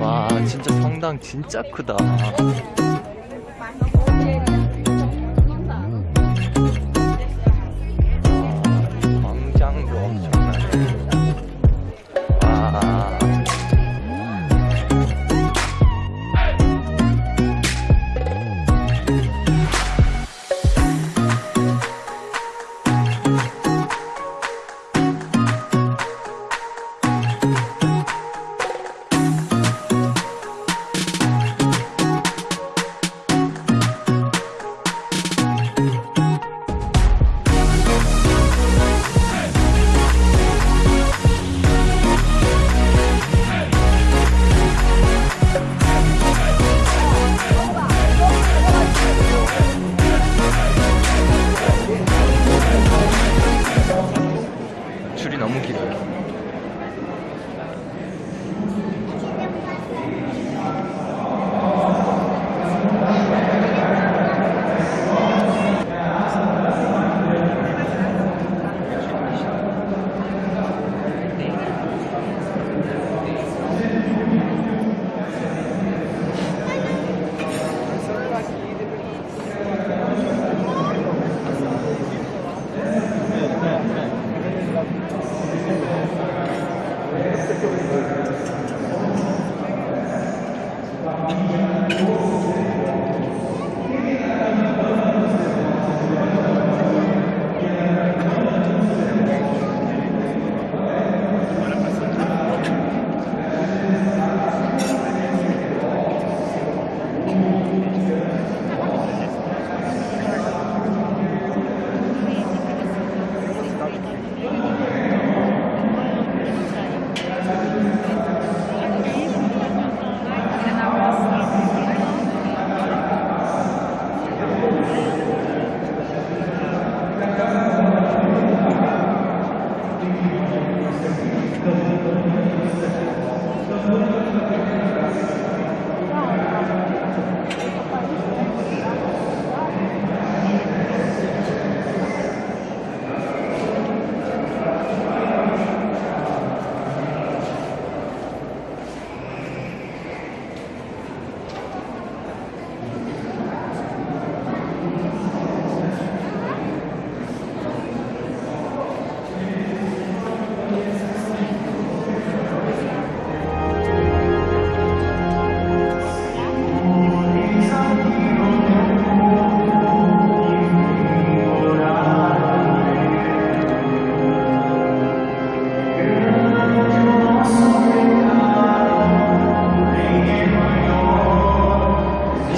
와 진짜 성당 진짜 크다 줄이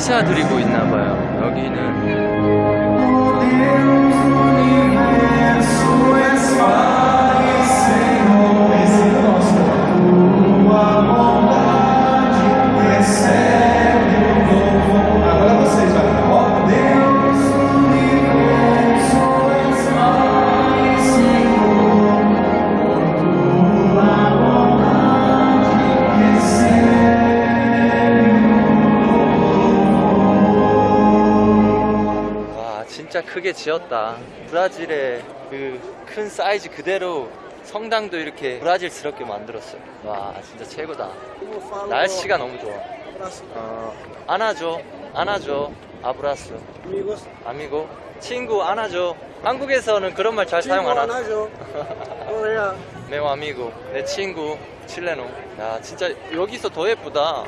너무 길어요 미사 드리고 있나 봐요. 여기는 진짜 크게 지었다. 브라질의 그 큰 사이즈 그대로 성당도 이렇게 브라질스럽게 만들었어요. 와 진짜 최고다. 날씨가 너무 좋아. 어, 안아줘. 안아줘. 아브라스. 아미고 친구 안아줘. 한국에서는 그런 말 잘 사용 안 하나? Najo. Olha, 메오 아미고. 내 친구 칠레노 야 진짜 여기서 더 예쁘다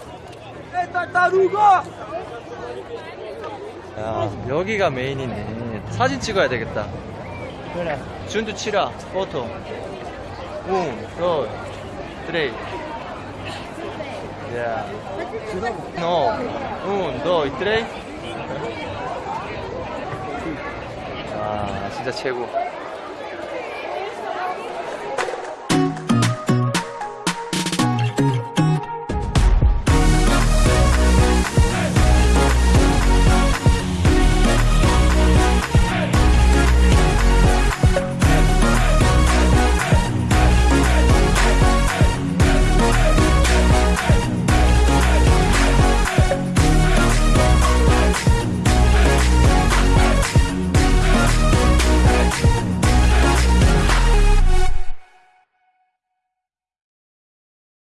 여기가 메인이네. 사진 찍어야 되겠다. Olha, 준두 치라 포토. 웅, 도, 트레이 야 노, 운, 도, 트레이 아 진짜 최고